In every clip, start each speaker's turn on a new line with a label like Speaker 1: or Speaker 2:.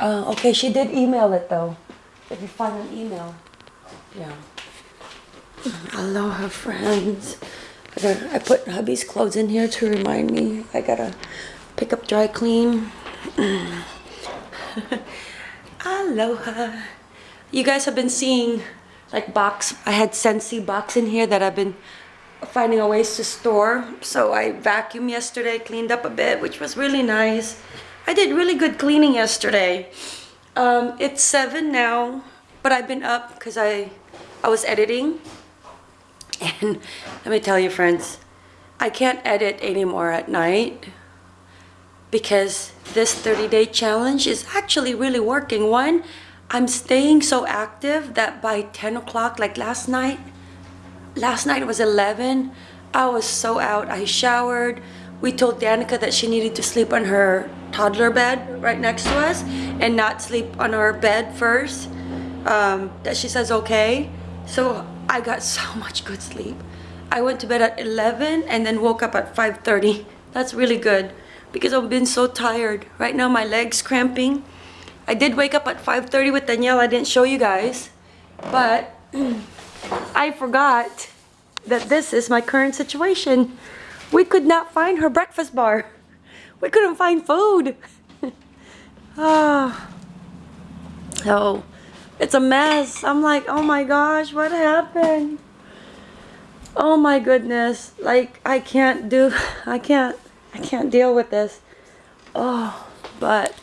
Speaker 1: Uh, okay, she did email it though. If you find an email. Yeah. Aloha, friends. I, gotta, I put hubby's clothes in here to remind me. I gotta pick up dry clean. Aloha. You guys have been seeing like box. I had Scentsy box in here that I've been finding a ways to store. So I vacuumed yesterday, cleaned up a bit, which was really nice. I did really good cleaning yesterday. Um, it's seven now, but I've been up because I, I was editing. And let me tell you, friends, I can't edit anymore at night because this 30 day challenge is actually really working. One, I'm staying so active that by 10 o'clock, like last night, last night was 11, I was so out. I showered. We told Danica that she needed to sleep on her toddler bed right next to us and not sleep on our bed first. Um, that she says okay. So I got so much good sleep. I went to bed at 11 and then woke up at 5.30. That's really good because I've been so tired. Right now my leg's cramping. I did wake up at 5.30 with Danielle. I didn't show you guys. But I forgot that this is my current situation. We could not find her breakfast bar. We couldn't find food. Oh. It's a mess. I'm like, oh my gosh, what happened? Oh my goodness. Like, I can't do, I can't, I can't deal with this. Oh, but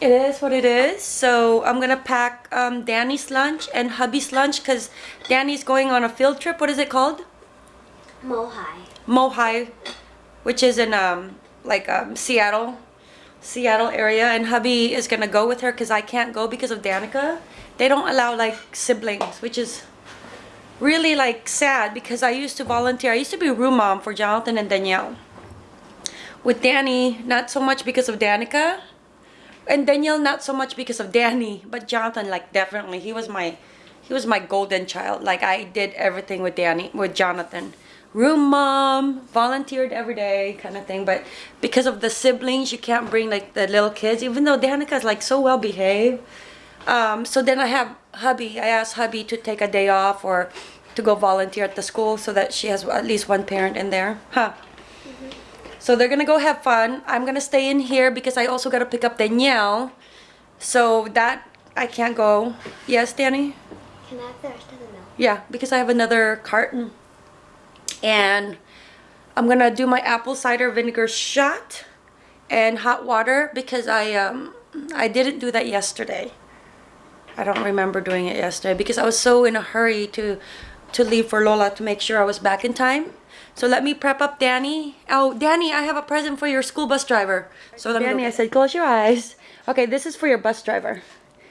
Speaker 1: it is what it is. So I'm gonna pack um, Danny's lunch and hubby's lunch because Danny's going on a field trip. What is it called?
Speaker 2: Mohai.
Speaker 1: Mohai, which is in um, like um, Seattle. Seattle area and hubby is gonna go with her because I can't go because of Danica. They don't allow like siblings, which is really like sad because I used to volunteer. I used to be room mom for Jonathan and Danielle. With Danny, not so much because of Danica. And Danielle, not so much because of Danny, but Jonathan, like definitely. He was my he was my golden child. Like I did everything with Danny, with Jonathan room mom, volunteered every day kind of thing. But because of the siblings, you can't bring like the little kids, even though Danica is like so well behaved. Um, so then I have hubby, I asked hubby to take a day off or to go volunteer at the school so that she has at least one parent in there. Huh. Mm -hmm. So they're gonna go have fun. I'm gonna stay in here because I also gotta pick up Danielle. So that I can't go. Yes, Danny?
Speaker 2: Can I have the rest of the milk?
Speaker 1: Yeah, because I have another carton and I'm gonna do my apple cider vinegar shot and hot water because I um I didn't do that yesterday. I don't remember doing it yesterday because I was so in a hurry to to leave for Lola to make sure I was back in time. So let me prep up Danny. Oh Danny I have a present for your school bus driver. So let Danny I said close your eyes. Okay this is for your bus driver.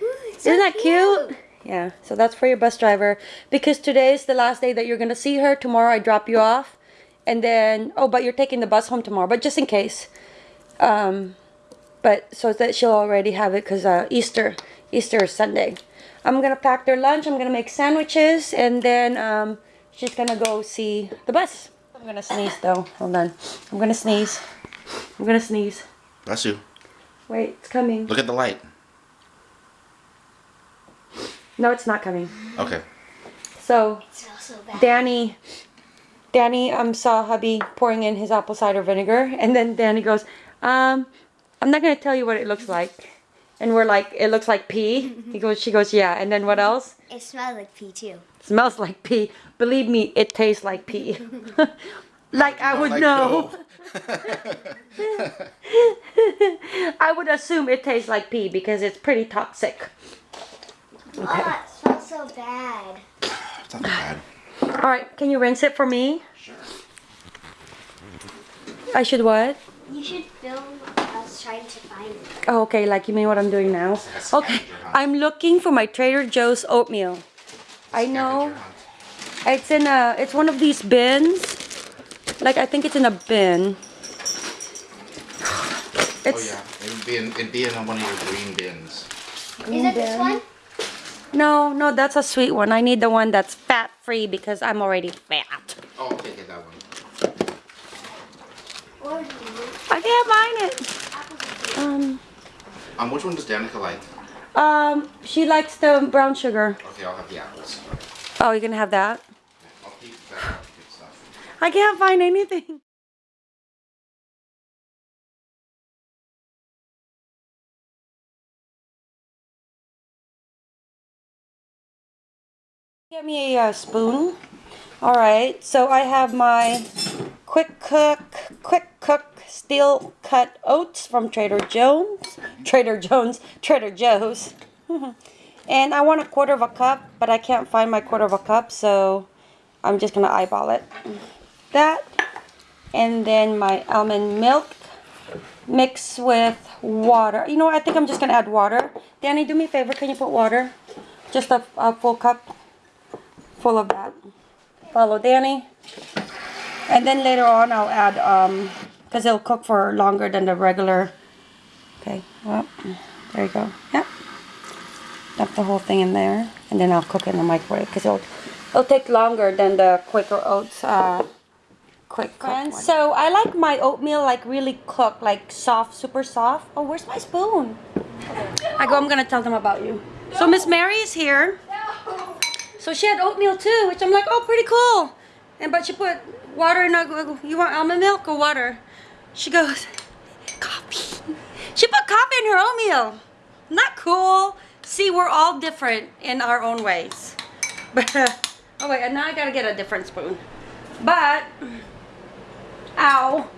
Speaker 2: Ooh,
Speaker 1: isn't that cute? cute? Yeah, so that's for your bus driver. Because today is the last day that you're going to see her. Tomorrow I drop you off. And then, oh, but you're taking the bus home tomorrow. But just in case. Um, but so that she'll already have it because uh, Easter. Easter is Sunday. I'm going to pack their lunch. I'm going to make sandwiches. And then um, she's going to go see the bus. I'm to sneeze though. Hold on. I'm going to sneeze. I'm going to sneeze.
Speaker 3: Bless you.
Speaker 1: Wait, it's coming.
Speaker 3: Look at the light.
Speaker 1: No, it's not coming.
Speaker 3: Okay.
Speaker 1: So,
Speaker 2: so
Speaker 1: Danny, Danny um, saw hubby pouring in his apple cider vinegar, and then Danny goes, um, I'm not going to tell you what it looks like. And we're like, it looks like pee. He goes, she goes, yeah. And then what else?
Speaker 2: It smells like pee too.
Speaker 1: smells like pee. Believe me, it tastes like pee. like I would like know. I would assume it tastes like pee because it's pretty toxic.
Speaker 2: Okay. Oh, it smells so bad.
Speaker 3: It's not bad.
Speaker 1: All right, can you rinse it for me?
Speaker 3: Sure.
Speaker 1: I should what?
Speaker 2: You should film us trying to find it.
Speaker 1: Oh, okay, like you mean what I'm doing now? Okay, I'm looking for my Trader Joe's oatmeal. I know it's in a, it's one of these bins. Like I think it's in a bin.
Speaker 3: Oh, it's, oh yeah, it'd be in, it'd be in one of your green bins.
Speaker 2: Green Is it bin. this one?
Speaker 1: No, no, that's a sweet one. I need the one that's fat-free because I'm already fat.
Speaker 3: Oh, okay, get that one.
Speaker 1: I can't find it. Um,
Speaker 3: Um, which one does Danica like?
Speaker 1: Um, she likes the brown sugar.
Speaker 3: Okay, I'll have the apples.
Speaker 1: Oh, you're gonna have that?
Speaker 3: I'll keep that good stuff.
Speaker 1: I can't find anything. Get me a uh, spoon. All right, so I have my quick cook, quick cook steel cut oats from Trader Joe's. Trader Jones, Trader Joe's. and I want a quarter of a cup, but I can't find my quarter of a cup, so I'm just gonna eyeball it. That, and then my almond milk mixed with water. You know? I think I'm just gonna add water. Danny, do me a favor. Can you put water? Just a, a full cup full of that. Follow Danny. And then later on I'll add, um, because it'll cook for longer than the regular. Okay, well, there you go. Yep. Dump the whole thing in there. And then I'll cook it in the microwave because it'll, it'll take longer than the Quaker Oats uh, quick cook. So I like my oatmeal like really cooked, like soft, super soft. Oh, where's my spoon? I go, I'm going to tell them about you. So Miss Mary is here. So she had oatmeal too, which I'm like, oh, pretty cool. And but she put water in. I you want almond milk or water? She goes, coffee. She put coffee in her oatmeal. Not cool. See, we're all different in our own ways. But uh, oh wait, and now I gotta get a different spoon. But ow.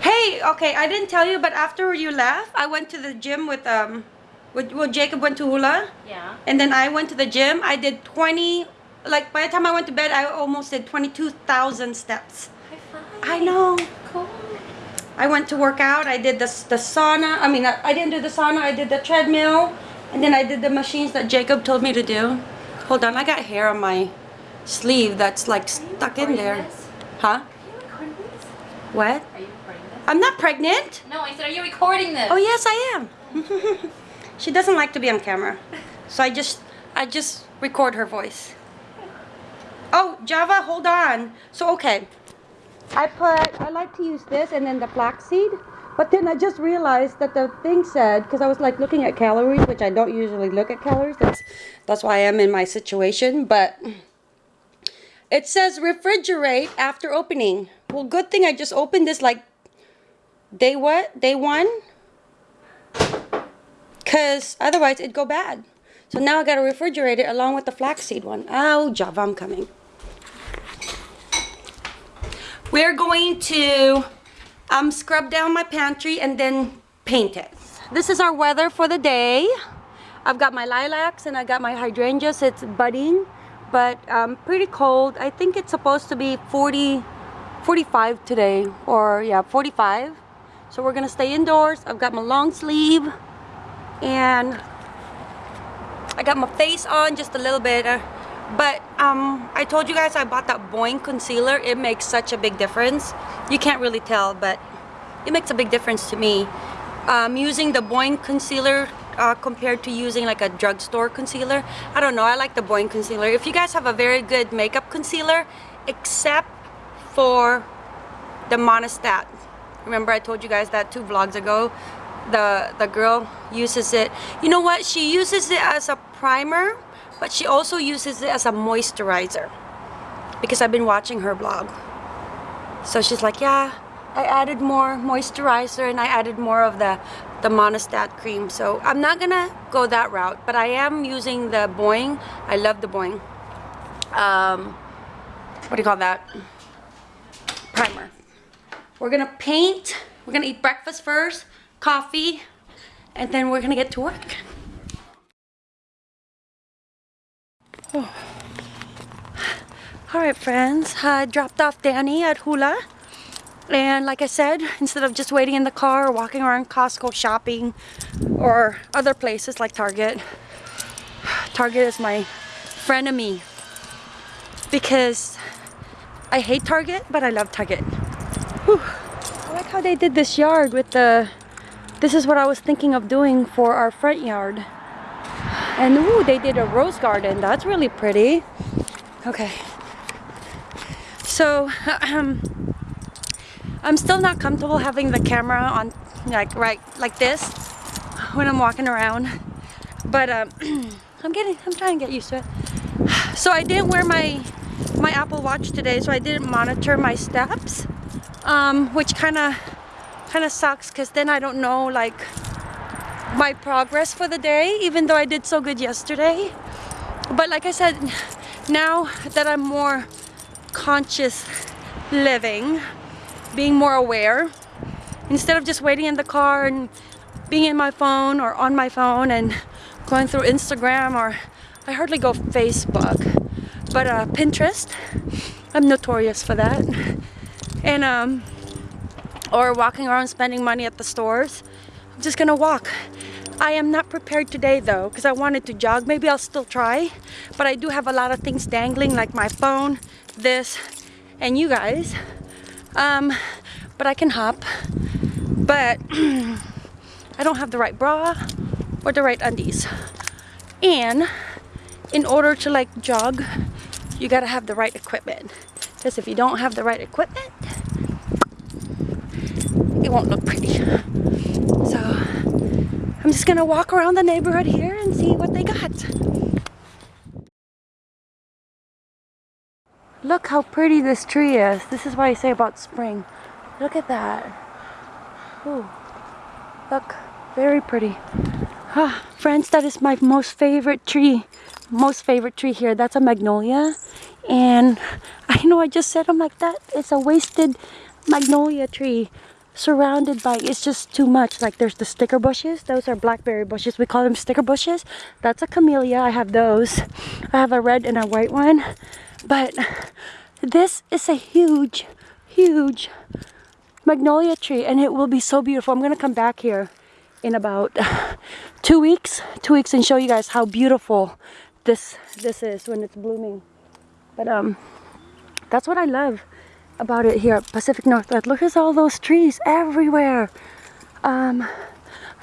Speaker 1: Hey, okay, I didn't tell you, but after you left, I went to the gym with um, well, Jacob went to hula.
Speaker 4: Yeah.
Speaker 1: And then I went to the gym. I did 20, like by the time I went to bed, I almost did 22,000 steps.
Speaker 4: High five.
Speaker 1: I know.
Speaker 4: Cool.
Speaker 1: I went to work out. I did the, the sauna. I mean, I, I didn't do the sauna. I did the treadmill. And then I did the machines that Jacob told me to do. Hold on. I got hair on my sleeve that's like stuck in there.
Speaker 4: this?
Speaker 1: Huh?
Speaker 4: Are you recording this?
Speaker 1: What?
Speaker 4: Are you recording this?
Speaker 1: I'm not pregnant.
Speaker 4: No, I said, are you recording this?
Speaker 1: Oh, yes, I am. she doesn't like to be on camera. So I just, I just record her voice. Oh, Java, hold on. So, okay. I put, I like to use this and then the flaxseed. But then I just realized that the thing said, because I was like looking at calories, which I don't usually look at calories. That's, that's why I am in my situation. But it says refrigerate after opening. Well, good thing I just opened this like day what? Day one? Because otherwise it'd go bad. So now I got to refrigerate it along with the flaxseed one. Oh, Java, I'm coming. We're going to um, scrub down my pantry and then paint it. This is our weather for the day. I've got my lilacs and I got my hydrangeas. It's budding, but um, pretty cold. I think it's supposed to be 40, 45 today, or yeah, 45. So we're gonna stay indoors. I've got my long sleeve and I got my face on just a little bit. Uh, but um, I told you guys I bought that Boing concealer. It makes such a big difference. You can't really tell, but it makes a big difference to me. Um, using the Boing concealer uh, compared to using like a drugstore concealer. I don't know, I like the Boing concealer. If you guys have a very good makeup concealer, except for the Monistat. Remember I told you guys that two vlogs ago? The, the girl uses it. You know what? She uses it as a primer, but she also uses it as a moisturizer. Because I've been watching her blog. So she's like, yeah, I added more moisturizer and I added more of the, the Monistat cream. So I'm not gonna go that route, but I am using the Boing. I love the Boing. Um, what do you call that? Primer. We're gonna paint, we're gonna eat breakfast first, coffee, and then we're gonna get to work. Oh. All right, friends, I dropped off Danny at Hula. And like I said, instead of just waiting in the car or walking around Costco shopping or other places like Target, Target is my frenemy because I hate Target, but I love Target. Whew. I like how they did this yard with the, this is what I was thinking of doing for our front yard. And ooh, they did a rose garden. That's really pretty. Okay. So, um, I'm still not comfortable having the camera on like right like this when I'm walking around. But um, I'm getting, I'm trying to get used to it. So I didn't wear my my Apple Watch today, so I didn't monitor my steps, um, which kind of kind of sucks because then I don't know like my progress for the day, even though I did so good yesterday. But like I said, now that I'm more conscious living, being more aware, instead of just waiting in the car and being in my phone or on my phone and going through Instagram or I hardly go Facebook, but uh, Pinterest, I'm notorious for that. And um, or walking around spending money at the stores. I'm just gonna walk. I am not prepared today though because I wanted to jog. Maybe I'll still try, but I do have a lot of things dangling like my phone, this, and you guys. Um, but I can hop. But I don't have the right bra or the right undies. And in order to like jog, you gotta have the right equipment. Because if you don't have the right equipment, it won't look pretty. So I'm just gonna walk around the neighborhood here and see what they got. Look how pretty this tree is. This is what I say about spring. Look at that. Ooh. Look, very pretty. Ah, friends, that is my most favorite tree. Most favorite tree here. That's a magnolia. And I know I just said them like that. It's a wasted magnolia tree surrounded by it's just too much. Like there's the sticker bushes. Those are blackberry bushes. We call them sticker bushes. That's a camellia. I have those. I have a red and a white one. But this is a huge huge magnolia tree and it will be so beautiful. I'm gonna come back here in about two weeks two weeks and show you guys how beautiful this this is when it's blooming. But um that's what i love about it here at Pacific Northwest. Look at all those trees everywhere. Um,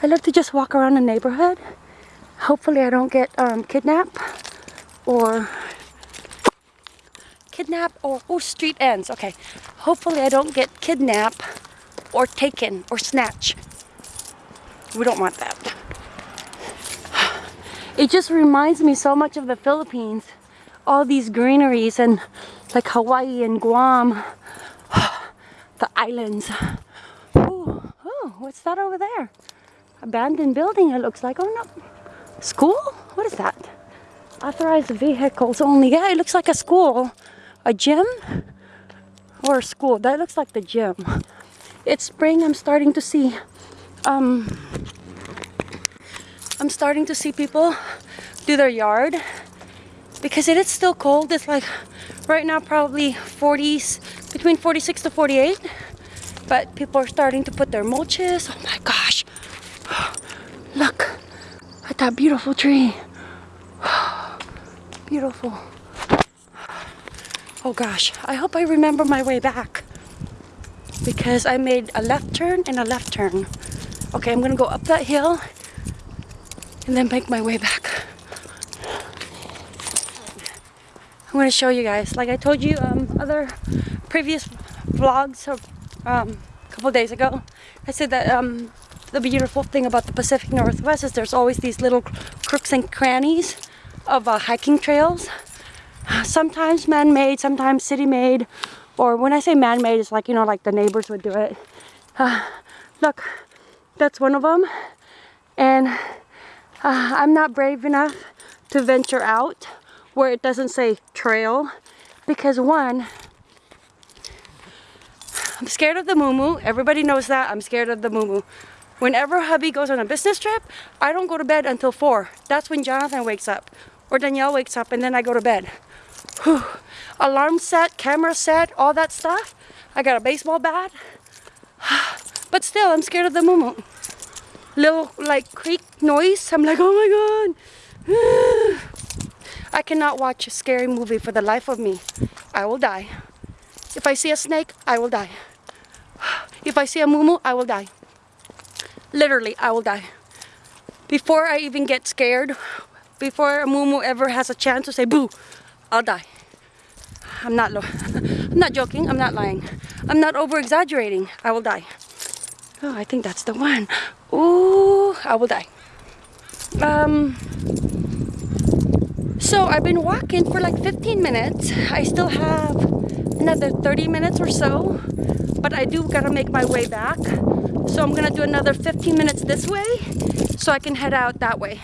Speaker 1: I love to just walk around the neighborhood. Hopefully I don't get um, kidnapped or kidnap or oh street ends. Okay. Hopefully I don't get kidnapped or taken or snatch. We don't want that. It just reminds me so much of the Philippines. All these greeneries and like Hawaii and Guam the islands. Ooh, oh, what's that over there? Abandoned building, it looks like. Oh no. School? What is that? Authorized vehicles only. Yeah, it looks like a school. A gym? Or a school. That looks like the gym. It's spring. I'm starting to see um I'm starting to see people do their yard because it is still cold. It's like right now probably 40s between 46 to 48 but people are starting to put their mulches. Oh my gosh. Look at that beautiful tree. Beautiful. Oh gosh. I hope I remember my way back. Because I made a left turn and a left turn. Okay I'm gonna go up that hill and then make my way back I'm to show you guys. Like I told you um, other previous vlogs of, um, a couple days ago, I said that um, the beautiful thing about the Pacific Northwest is there's always these little crooks and crannies of uh, hiking trails. Sometimes man-made, sometimes city-made, or when I say man-made, it's like, you know, like the neighbors would do it. Uh, look, that's one of them. And uh, I'm not brave enough to venture out where it doesn't say trail because one I'm scared of the moo everybody knows that I'm scared of the moo whenever hubby goes on a business trip I don't go to bed until four. That's when Jonathan wakes up or Danielle wakes up and then I go to bed. Whew. alarm set camera set all that stuff. I got a baseball bat. But still I'm scared of the moo little like creak noise. I'm like oh my god I cannot watch a scary movie for the life of me. I will die. If I see a snake, I will die. If I see a mumu, I will die. Literally, I will die. Before I even get scared, before a mumu ever has a chance to say boo, I'll die. I'm not I'm not joking, I'm not lying. I'm not over exaggerating. I will die. Oh, I think that's the one. Ooh, I will die. Um, so I've been walking for like 15 minutes. I still have another 30 minutes or so, but I do gotta make my way back. So I'm gonna do another 15 minutes this way so I can head out that way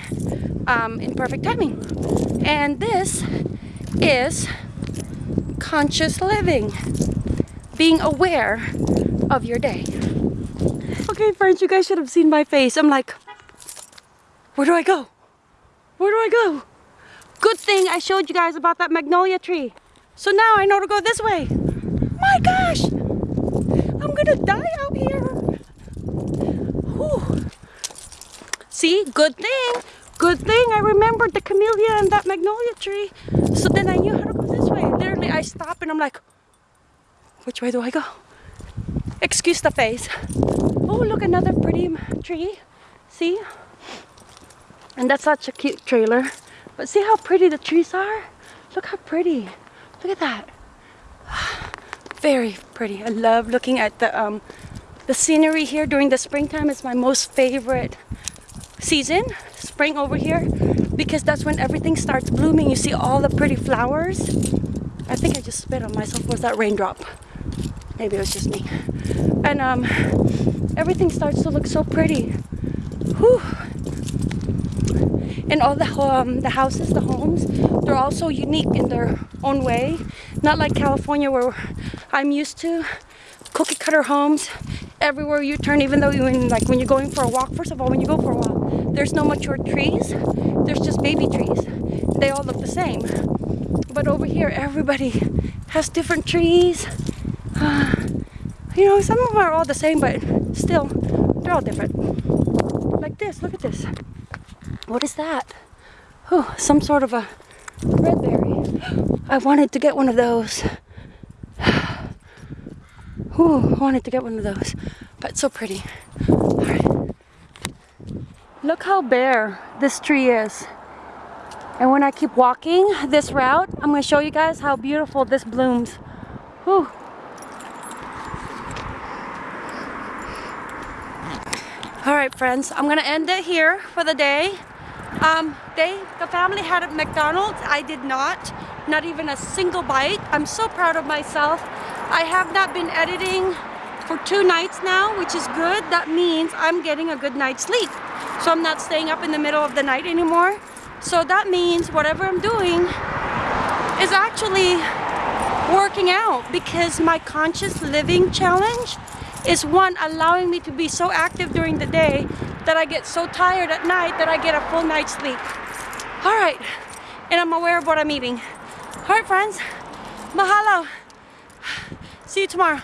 Speaker 1: um, in perfect timing. And this is conscious living, being aware of your day. Okay, friends, you guys should have seen my face. I'm like, where do I go? Where do I go? Good thing I showed you guys about that magnolia tree. So now I know to go this way. My gosh! I'm gonna die out here. Whew. See, good thing. Good thing I remembered the camellia and that magnolia tree. So then I knew how to go this way. Literally, I stop and I'm like, which way do I go? Excuse the face. Oh, look, another pretty tree. See? And that's such a cute trailer. But see how pretty the trees are? Look how pretty. Look at that. Very pretty. I love looking at the um the scenery here during the springtime. It's my most favorite season, spring over here, because that's when everything starts blooming. You see all the pretty flowers. I think I just spit on myself. Was that raindrop? Maybe it was just me. And um, everything starts to look so pretty. Whew. And all the um, the houses, the homes, they're all so unique in their own way. Not like California where I'm used to cookie cutter homes everywhere you turn. Even though in like when you're going for a walk, first of all, when you go for a walk, there's no mature trees. There's just baby trees. They all look the same. But over here, everybody has different trees. you know, some of them are all the same, but still, they're all different. Like this, look at this. What is that? Oh, some sort of a red berry. I wanted to get one of those. Ooh, I wanted to get one of those, but so pretty. Look how bare this tree is. And when I keep walking this route, I'm going to show you guys how beautiful this blooms. Whew. All right, friends, I'm gonna end it here for the day. Um, they, the family had a McDonald's. I did not, not even a single bite. I'm so proud of myself. I have not been editing for two nights now, which is good. That means I'm getting a good night's sleep. So I'm not staying up in the middle of the night anymore. So that means whatever I'm doing is actually working out because my conscious living challenge is one allowing me to be so active during the day that I get so tired at night that I get a full night's sleep. All right, and I'm aware of what I'm eating. All right, friends, mahalo. See you tomorrow.